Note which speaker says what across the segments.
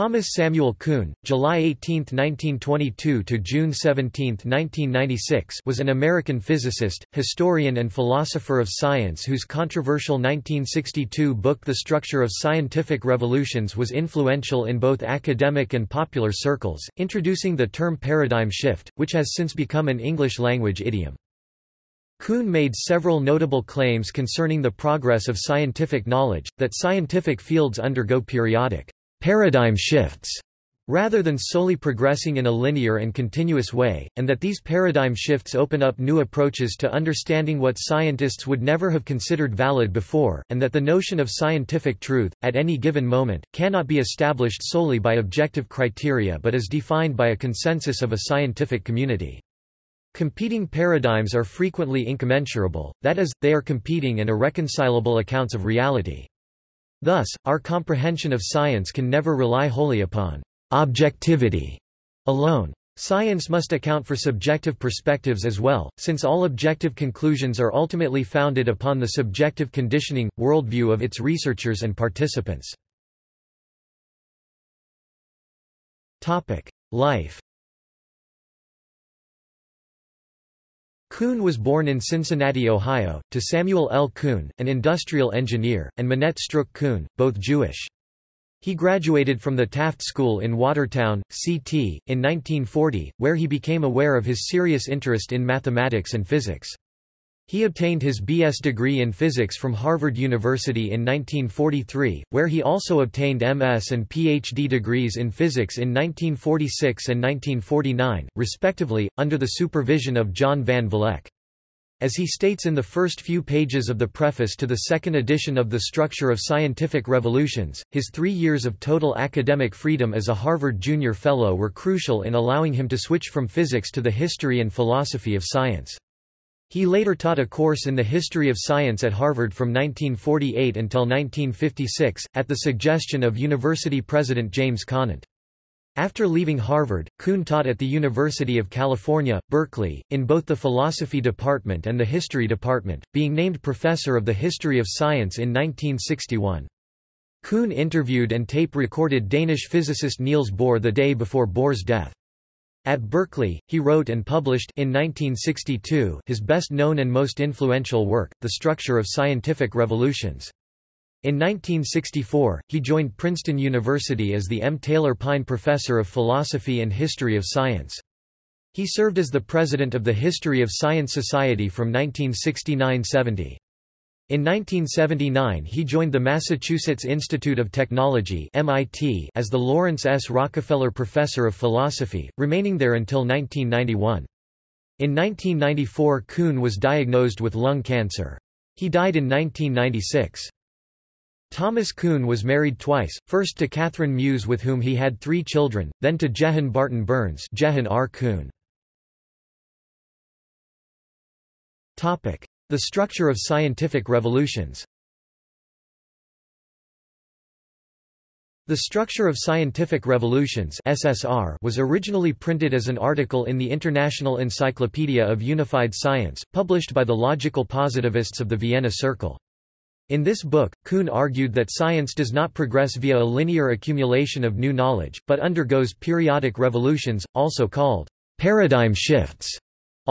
Speaker 1: Thomas Samuel Kuhn, July 18, 1922 to June 17, 1996, was an American physicist, historian and philosopher of science whose controversial 1962 book The Structure of Scientific Revolutions was influential in both academic and popular circles, introducing the term paradigm shift, which has since become an English-language idiom. Kuhn made several notable claims concerning the progress of scientific knowledge, that scientific fields undergo periodic paradigm shifts rather than solely progressing in a linear and continuous way, and that these paradigm shifts open up new approaches to understanding what scientists would never have considered valid before, and that the notion of scientific truth, at any given moment, cannot be established solely by objective criteria but is defined by a consensus of a scientific community. Competing paradigms are frequently incommensurable, that is, they are competing and irreconcilable accounts of reality. Thus, our comprehension of science can never rely wholly upon objectivity alone. Science must account for subjective perspectives as well, since all objective conclusions are ultimately founded upon the subjective conditioning, worldview of its researchers and participants. Life Kuhn was born in Cincinnati, Ohio, to Samuel L. Kuhn, an industrial engineer, and Minette Stroock Kuhn, both Jewish. He graduated from the Taft School in Watertown, CT, in 1940, where he became aware of his serious interest in mathematics and physics. He obtained his B.S. degree in physics from Harvard University in 1943, where he also obtained M.S. and Ph.D. degrees in physics in 1946 and 1949, respectively, under the supervision of John Van Vleck. As he states in the first few pages of the preface to the second edition of The Structure of Scientific Revolutions, his three years of total academic freedom as a Harvard Junior Fellow were crucial in allowing him to switch from physics to the history and philosophy of science. He later taught a course in the history of science at Harvard from 1948 until 1956, at the suggestion of university president James Conant. After leaving Harvard, Kuhn taught at the University of California, Berkeley, in both the philosophy department and the history department, being named professor of the history of science in 1961. Kuhn interviewed and tape-recorded Danish physicist Niels Bohr the day before Bohr's death. At Berkeley, he wrote and published in 1962 his best-known and most influential work, The Structure of Scientific Revolutions. In 1964, he joined Princeton University as the M. Taylor Pyne Professor of Philosophy and History of Science. He served as the president of the History of Science Society from 1969–70. In 1979 he joined the Massachusetts Institute of Technology MIT as the Laurance S. Rockefeller Professor of Philosophy, remaining there until 1991. In 1994 Kuhn was diagnosed with lung cancer. He died in 1996. Thomas Kuhn was married twice, first to Kathryn Muhs with whom he had three children, then to Jehane Barton Burns Jehane R. Kuhn. The structure of scientific revolutions The Structure of Scientific Revolutions SSR was originally printed as an article in the International Encyclopedia of Unified Science, published by the logical positivists of the Vienna Circle. In this book, Kuhn argued that science does not progress via a linear accumulation of new knowledge, but undergoes periodic revolutions, also called paradigm shifts.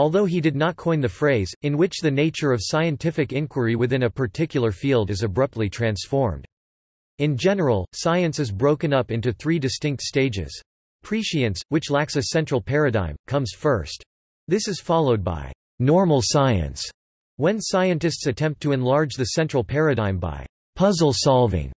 Speaker 1: Although he did not coin the phrase, in which the nature of scientific inquiry within a particular field is abruptly transformed. In general, science is broken up into three distinct stages. Prescience, which lacks a central paradigm, comes first. This is followed by normal science, when scientists attempt to enlarge the central paradigm by puzzle solving.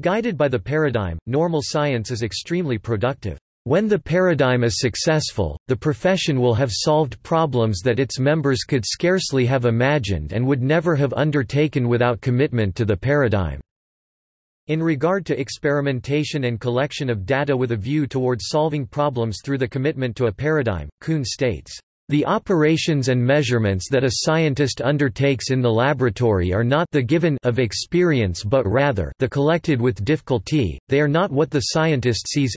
Speaker 1: Guided by the paradigm, normal science is extremely productive. When the paradigm is successful, the profession will have solved problems that its members could scarcely have imagined and would never have undertaken without commitment to the paradigm. In regard to experimentation and collection of data with a view towards solving problems through the commitment to a paradigm, Kuhn states, the operations and measurements that a scientist undertakes in the laboratory are not the given of experience but rather the collected with difficulty, they are not what the scientist sees,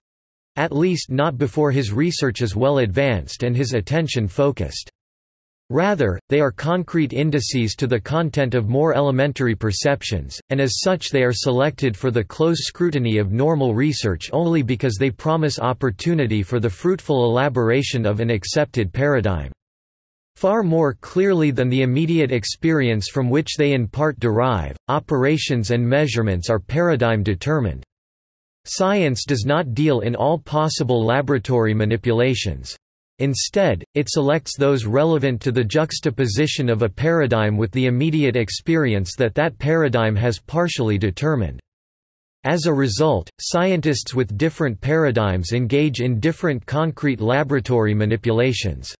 Speaker 1: at least not before his research is well advanced and his attention focused. Rather, they are concrete indices to the content of more elementary perceptions, and as such they are selected for the close scrutiny of normal research only because they promise opportunity for the fruitful elaboration of an accepted paradigm. Far more clearly than the immediate experience from which they in part derive, operations and measurements are paradigm determined. Science does not deal in all possible laboratory manipulations. Instead, it selects those relevant to the juxtaposition of a paradigm with the immediate experience that that paradigm has partially determined. As a result, scientists with different paradigms engage in different concrete laboratory manipulations.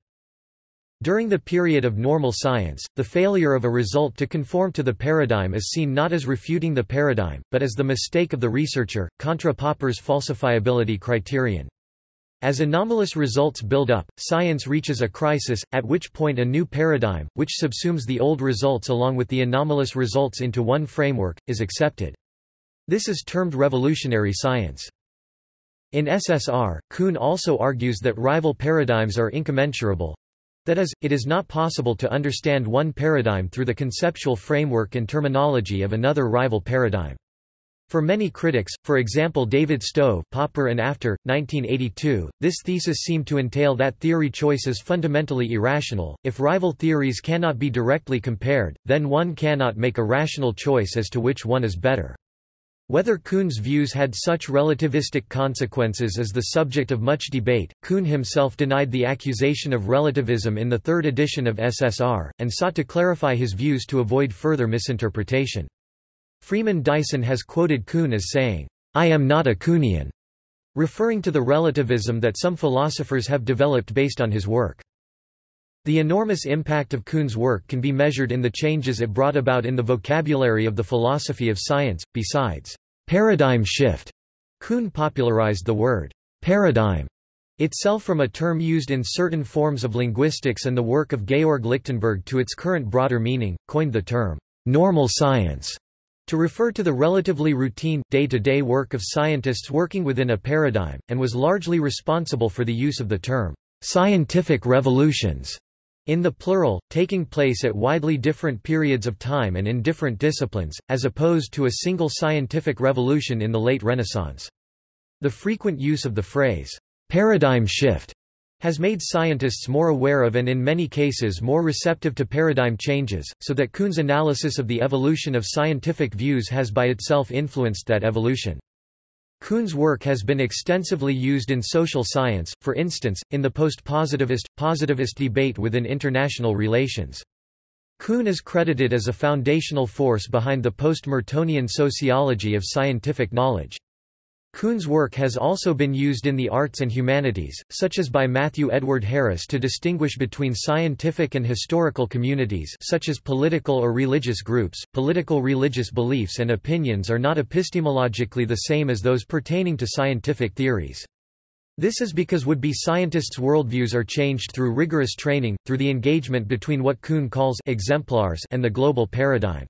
Speaker 1: During the period of normal science, the failure of a result to conform to the paradigm is seen not as refuting the paradigm, but as the mistake of the researcher, contra Popper's falsifiability criterion. As anomalous results build up, science reaches a crisis, at which point a new paradigm, which subsumes the old results along with the anomalous results into one framework, is accepted. This is termed revolutionary science. In SSR, Kuhn also argues that rival paradigms are incommensurable. That is, it is not possible to understand one paradigm through the conceptual framework and terminology of another rival paradigm. For many critics, for example David Stove Popper and after, 1982, this thesis seemed to entail that theory choice is fundamentally irrational. If rival theories cannot be directly compared, then one cannot make a rational choice as to which one is better. Whether Kuhn's views had such relativistic consequences is the subject of much debate. Kuhn himself denied the accusation of relativism in the third edition of SSR, and sought to clarify his views to avoid further misinterpretation. Freeman Dyson has quoted Kuhn as saying, I am not a Kuhnian, referring to the relativism that some philosophers have developed based on his work. The enormous impact of Kuhn's work can be measured in the changes it brought about in the vocabulary of the philosophy of science. Besides, paradigm shift, Kuhn popularized the word paradigm itself from a term used in certain forms of linguistics and the work of Georg Lichtenberg to its current broader meaning, coined the term normal science to refer to the relatively routine, day-to-day -day work of scientists working within a paradigm, and was largely responsible for the use of the term, "...scientific revolutions", in the plural, taking place at widely different periods of time and in different disciplines, as opposed to a single scientific revolution in the late Renaissance. The frequent use of the phrase, "...paradigm shift", has made scientists more aware of and in many cases more receptive to paradigm changes, so that Kuhn's analysis of the evolution of scientific views has by itself influenced that evolution. Kuhn's work has been extensively used in social science, for instance, in the post-positivist, positivist debate within international relations. Kuhn is credited as a foundational force behind the post-Mertonian sociology of scientific knowledge. Kuhn's work has also been used in the arts and humanities, such as by Matthew Edward Harris to distinguish between scientific and historical communities such as political or religious groups. Political religious beliefs and opinions are not epistemologically the same as those pertaining to scientific theories. This is because would-be scientists' worldviews are changed through rigorous training, through the engagement between what Kuhn calls exemplars and the global paradigm.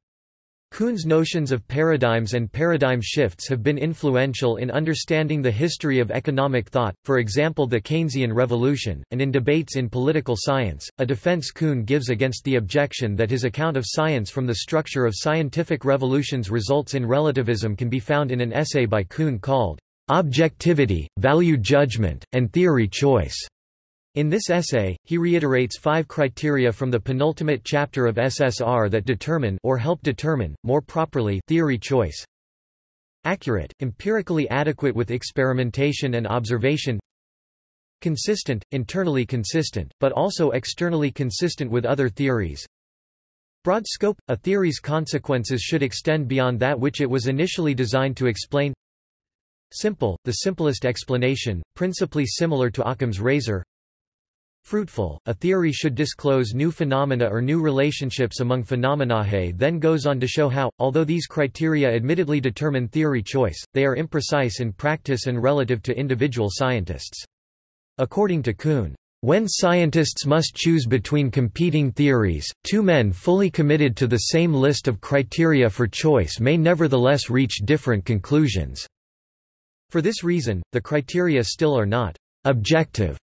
Speaker 1: Kuhn's notions of paradigms and paradigm shifts have been influential in understanding the history of economic thought, for example the Keynesian revolution, and in debates in political science, a defense Kuhn gives against the objection that his account of science from the structure of scientific revolutions results in relativism can be found in an essay by Kuhn called, "'Objectivity, Value Judgment, and Theory Choice' In this essay, he reiterates five criteria from the penultimate chapter of SSR that determine or help determine, more properly, theory choice. Accurate, empirically adequate with experimentation and observation. Consistent, internally consistent, but also externally consistent with other theories. Broad scope, a theory's consequences should extend beyond that which it was initially designed to explain. Simple, the simplest explanation, principally similar to Occam's razor. Fruitful, a theory should disclose new phenomena or new relationships among phenomena. He then goes on to show how, although these criteria admittedly determine theory choice, they are imprecise in practice and relative to individual scientists. According to Kuhn, when scientists must choose between competing theories, two men fully committed to the same list of criteria for choice may nevertheless reach different conclusions. For this reason, the criteria still are not objective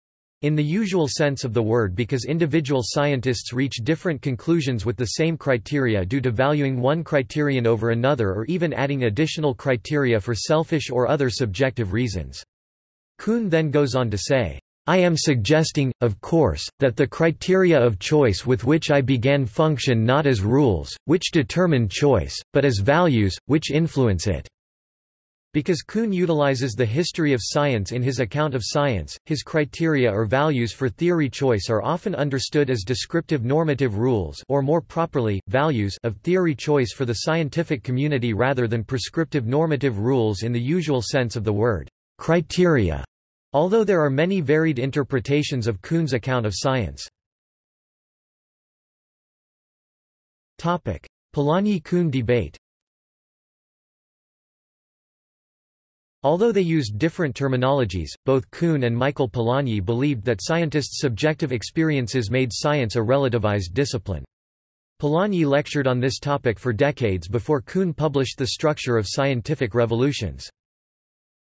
Speaker 1: in the usual sense of the word because individual scientists reach different conclusions with the same criteria due to valuing one criterion over another or even adding additional criteria for selfish or other subjective reasons. Kuhn then goes on to say, I am suggesting, of course, that the criteria of choice with which I began function not as rules, which determine choice, but as values, which influence it. Because Kuhn utilizes the history of science in his account of science, his criteria or values for theory choice are often understood as descriptive normative rules or more properly, values of theory choice for the scientific community rather than prescriptive normative rules in the usual sense of the word criteria. Although there are many varied interpretations of Kuhn's account of science. Polanyi–Kuhn debate Although they used different terminologies, both Kuhn and Michael Polanyi believed that scientists' subjective experiences made science a relativized discipline. Polanyi lectured on this topic for decades before Kuhn published The Structure of Scientific Revolutions.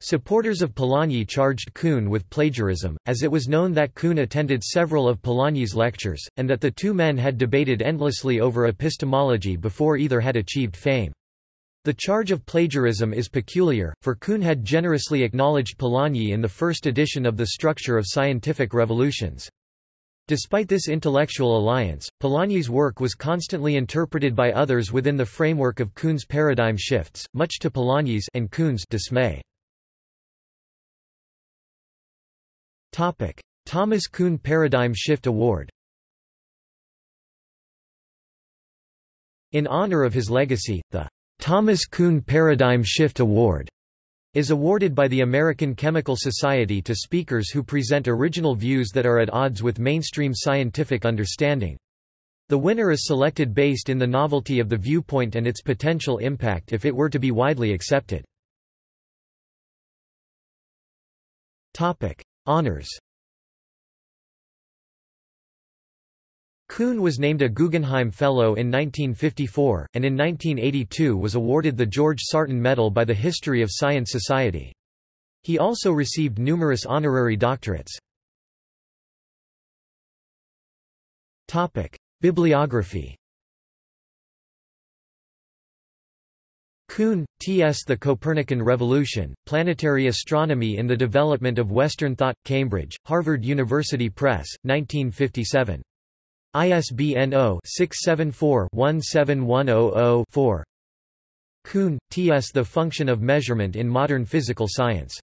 Speaker 1: Supporters of Polanyi charged Kuhn with plagiarism, as it was known that Kuhn attended several of Polanyi's lectures, and that the two men had debated endlessly over epistemology before either had achieved fame. The charge of plagiarism is peculiar, for Kuhn had generously acknowledged Polanyi in the first edition of The Structure of Scientific Revolutions. Despite this intellectual alliance, Polanyi's work was constantly interpreted by others within the framework of Kuhn's paradigm shifts, much to Polanyi's and Kuhn's dismay. Thomas Kuhn Paradigm Shift Award In honor of his legacy, the Thomas Kuhn Paradigm Shift Award is awarded by the American Chemical Society to speakers who present original views that are at odds with mainstream scientific understanding. The winner is selected based in the novelty of the viewpoint and its potential impact if it were to be widely accepted. Honors Kuhn was named a Guggenheim Fellow in 1954, and in 1982 was awarded the George Sarton Medal by the History of Science Society. He also received numerous honorary doctorates. Bibliography Kuhn, T.S. The Copernican Revolution, Planetary Astronomy in the Development of Western Thought, Cambridge, Harvard University Press, 1957. ISBN 0-674-17100-4 Kuhn, T. S. The Function of Measurement in Modern Physical Science.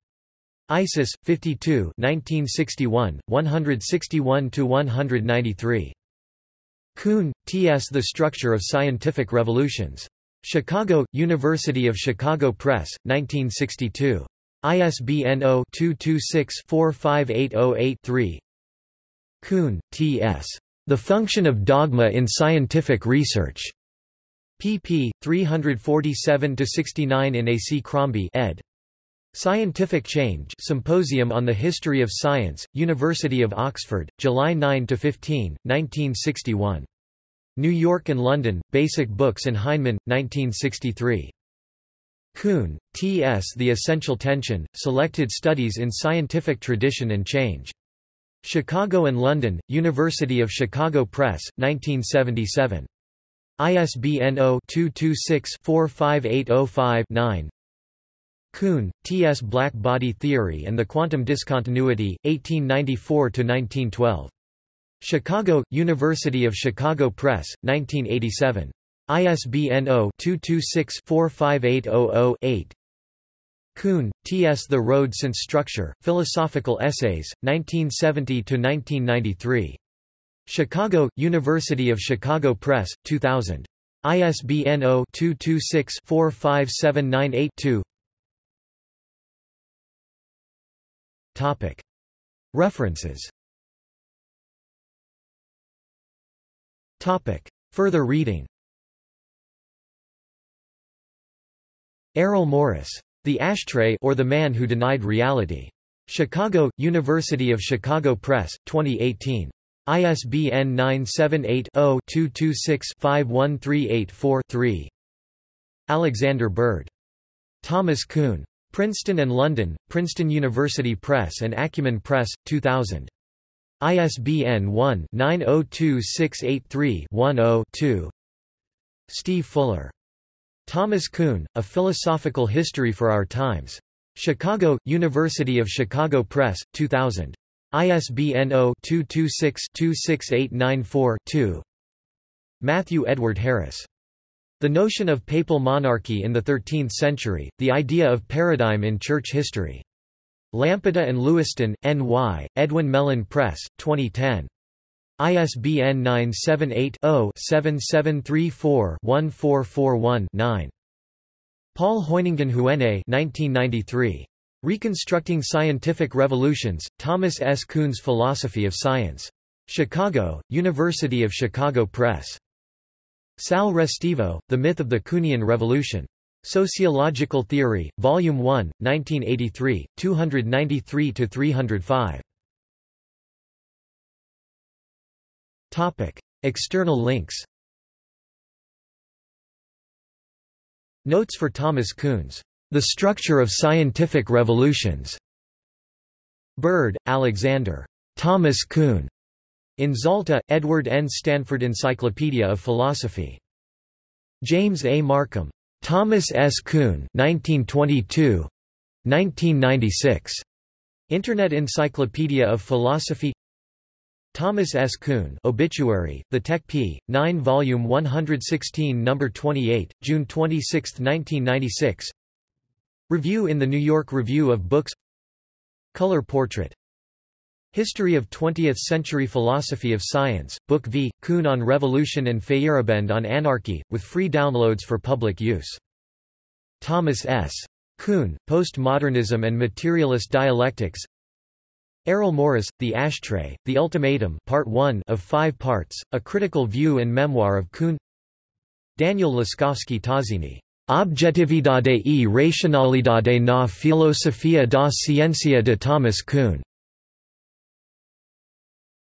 Speaker 1: ISIS, 52 1961, 161–193. Kuhn, T. S. The Structure of Scientific Revolutions. Chicago, University of Chicago Press, 1962. ISBN 0-226-45808-3 Kuhn, T. S. The Function of Dogma in Scientific Research. pp. 347–69 in A. C. Crombie ed. Scientific Change Symposium on the History of Science, University of Oxford, July 9–15, 1961. New York and London, Basic Books and Heinemann, 1963. Kuhn, T. S. The Essential Tension, Selected Studies in Scientific Tradition and Change. Chicago and London, University of Chicago Press, 1977. ISBN 0-226-45805-9 Kuhn, T. S. Black Body Theory and the Quantum Discontinuity, 1894–1912. Chicago, University of Chicago Press, 1987. ISBN 0-226-45800-8 Kuhn, T. S. The Road Since Structure, Philosophical Essays, 1970–1993. Chicago, University of Chicago Press, 2000. ISBN 0-226-45798-2 References Further reading Errol Morris the Ashtray or The Man Who Denied Reality. Chicago, University of Chicago Press, 2018. ISBN 978-0-226-51384-3. Alexander Bird. Thomas Kuhn. Princeton and London, Princeton University Press and Acumen Press, 2000. ISBN 1-902683-10-2 Steve Fuller. Thomas Kuhn, A Philosophical History for Our Times. Chicago, University of Chicago Press, 2000. ISBN 0-226-26894-2 Matthew Edward Harris. The Notion of Papal Monarchy in the Thirteenth Century, The Idea of Paradigm in Church History. Lampeter and Lewiston, N.Y., Edwin Mellen Press, 2010. ISBN 978-0-7734-1441-9. Paul Hoyningen-Huene 1993. Reconstructing Scientific Revolutions, Thomas S. Kuhn's Philosophy of Science. Chicago, University of Chicago Press. Sal Restivo, The Myth of the Kuhnian Revolution. Sociological Theory, Volume 1, 1983, 293–305. External links Notes for Thomas Kuhn's The Structure of Scientific Revolutions. Bird, Alexander. Thomas Kuhn. In Zalta, Edward N. Stanford Encyclopedia of Philosophy. James A. Markham. Thomas S. Kuhn 1922. 1996. Internet Encyclopedia of Philosophy Thomas S. Kuhn Obituary, The Tech P. 9 Volume 116 No. 28, June 26, 1996 Review in the New York Review of Books Color Portrait History of Twentieth-Century Philosophy of Science, Book V, Kuhn on Revolution and Feyerabend on Anarchy, with free downloads for public use. Thomas S. Kuhn, Postmodernism and Materialist Dialectics Errol Morris, The Ashtray, The Ultimatum Part 1 of five parts, A Critical View and Memoir of Kuhn. Daniel Laskowski Tazzini, Objetividade e Racionalidade na Filosofia da Ciencia de Thomas Kuhn